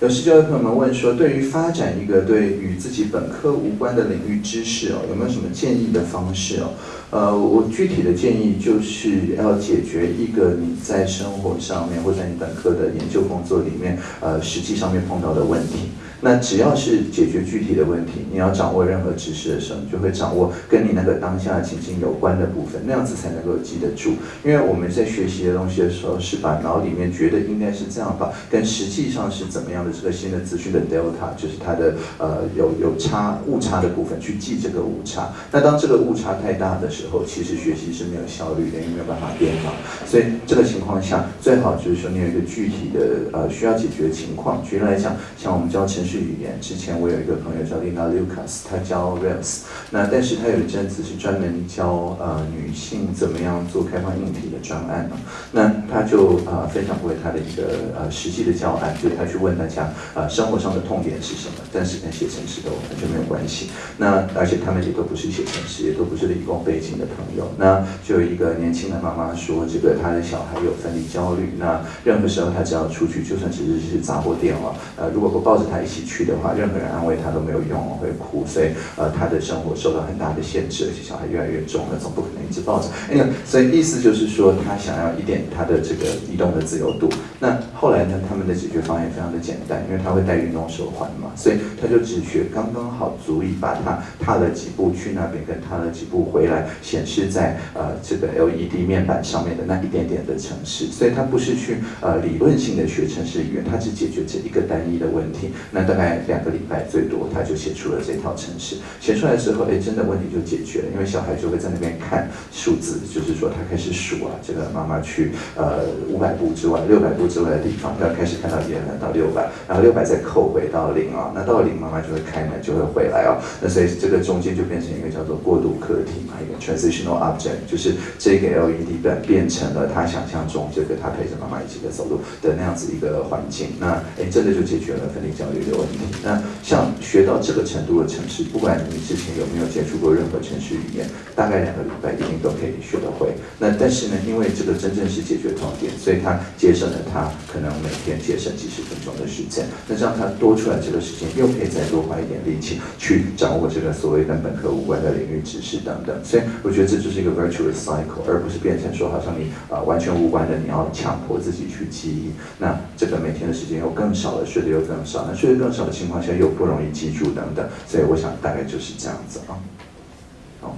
有试教的朋友们问说，对于发展一个对与自己本科无关的领域知识哦，有没有什么建议的方式哦？呃，我具体的建议就是要解决一个你在生活上面或者你本科的研究工作里面，呃，实际上面碰到的问题。那只要是解决具体的问题，你要掌握任何知识的时候，你就会掌握跟你那个当下情境有关的部分，那样子才能够记得住。因为我们在学习的东西的时候，是把脑里面觉得应该是这样吧，跟实际上是怎么样的这个新的资讯的 delta，就是它的呃有有差误差的部分去记这个误差。那当这个误差太大的时候，其实学习是没有效率的，也没有办法变好。所以这个情况下，最好就是说你有一个具体的呃需要解决的情况。举例来讲，像我们教程序。语言之前我有一个朋友叫 Lina Lucas，他教 Rails，那但是他有一阵子是专门教呃女性怎么样做开放硬体的专案呢？那他就呃分享过他的一个呃实际的教案，就他去问大家呃生活上的痛点是什么，但是跟写程式都完全没有关系。那而且他们也都不是写程式，也都不是理工背景的朋友。那就有一个年轻的妈妈说，这个她的小孩有分离焦虑，那任何时候她只要出去，就算只是去杂货店哦，呃如果不抱着她一起。去的话，任何人安慰他都没有用，会哭，所以呃，他的生活受到很大的限制，而且小孩越来越重了，总不可能一直抱着。哎呀，所以意思就是说，他想要一点他的这个移动的自由度。那后来呢，他们的解决方案也非常的简单，因为他会戴运动手环嘛，所以他就只学刚刚好足以把他踏了几步去那边，跟踏了几步回来，显示在呃这个 LED 面板上面的那一点点的城市。所以他不是去呃理论性的学城市语言，他只解决这一个单一的问题。那大概两个礼拜最多，他就写出了这套程式。写出来之后，哎，真的问题就解决了，因为小孩就会在那边看数字，就是说他开始数啊，这个妈妈去呃五百步之外、六百步之外的地方，他开始看到一了到六百，然后六百再扣回到零啊，那到零妈妈就会开门就会回来啊，那所以这个中间就变成一个叫做过渡课题嘛，一个 transitional object，就是这个 LED 灯变成了他想象中这个他陪着妈妈一起在走路的那样子一个环境，那哎真的就解决了分离焦虑的问题。那像学到这个程度的城市，不管你之前有没有接触过任何城市语言，大概两个礼拜一定都可以学得会。那但是呢，因为这个真正是解决痛点，所以他节省了他可能每天节省几十分钟的时间。那这样他多出来这个时间，又可以再多花一点力气去掌握这个所谓跟本科无关的领域知识等等。所以我觉得这就是一个 virtuous cycle，而不是变成说好像你啊完全无关的，你要强迫自己去记忆。那这个每天的时间又更少了，睡得又更少。那睡得更少的情况下又不容易记住等等，所以我想大概就是这样子啊。好。